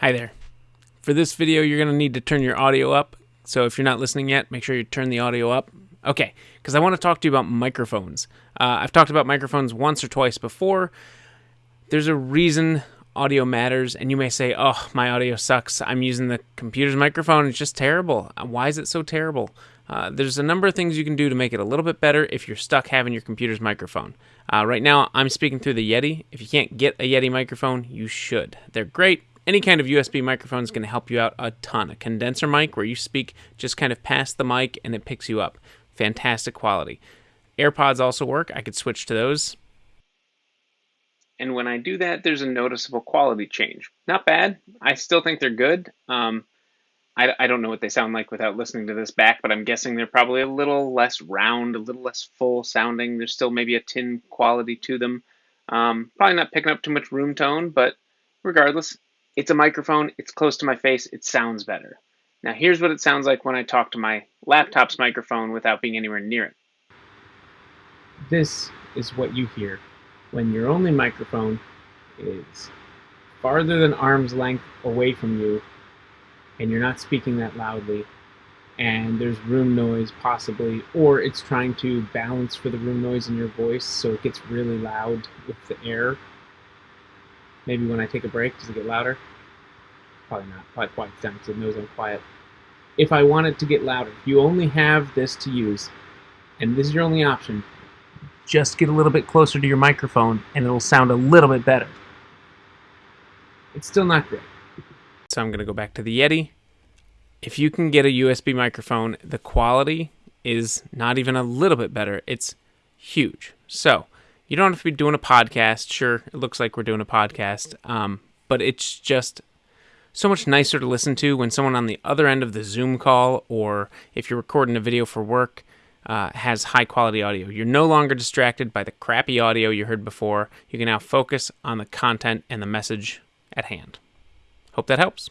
Hi there. For this video, you're going to need to turn your audio up. So if you're not listening yet, make sure you turn the audio up. Okay, because I want to talk to you about microphones. Uh, I've talked about microphones once or twice before. There's a reason audio matters, and you may say, oh, my audio sucks. I'm using the computer's microphone. It's just terrible. Why is it so terrible? Uh, there's a number of things you can do to make it a little bit better if you're stuck having your computer's microphone. Uh, right now, I'm speaking through the Yeti. If you can't get a Yeti microphone, you should. They're great any kind of USB microphone is going to help you out a ton. A condenser mic where you speak just kind of past the mic and it picks you up. Fantastic quality. AirPods also work. I could switch to those. And when I do that, there's a noticeable quality change. Not bad. I still think they're good. Um, I, I don't know what they sound like without listening to this back, but I'm guessing they're probably a little less round, a little less full sounding. There's still maybe a tin quality to them. Um, probably not picking up too much room tone, but regardless, it's a microphone, it's close to my face, it sounds better. Now here's what it sounds like when I talk to my laptop's microphone without being anywhere near it. This is what you hear when your only microphone is farther than arm's length away from you and you're not speaking that loudly and there's room noise possibly or it's trying to balance for the room noise in your voice so it gets really loud with the air Maybe when I take a break, does it get louder? Probably not. Probably quiets down because it knows I'm quiet. If I want it to get louder, you only have this to use, and this is your only option, just get a little bit closer to your microphone and it'll sound a little bit better. It's still not great. So I'm going to go back to the Yeti. If you can get a USB microphone, the quality is not even a little bit better. It's huge. So you don't have to be doing a podcast. Sure, it looks like we're doing a podcast, um, but it's just so much nicer to listen to when someone on the other end of the Zoom call or if you're recording a video for work uh, has high quality audio. You're no longer distracted by the crappy audio you heard before. You can now focus on the content and the message at hand. Hope that helps.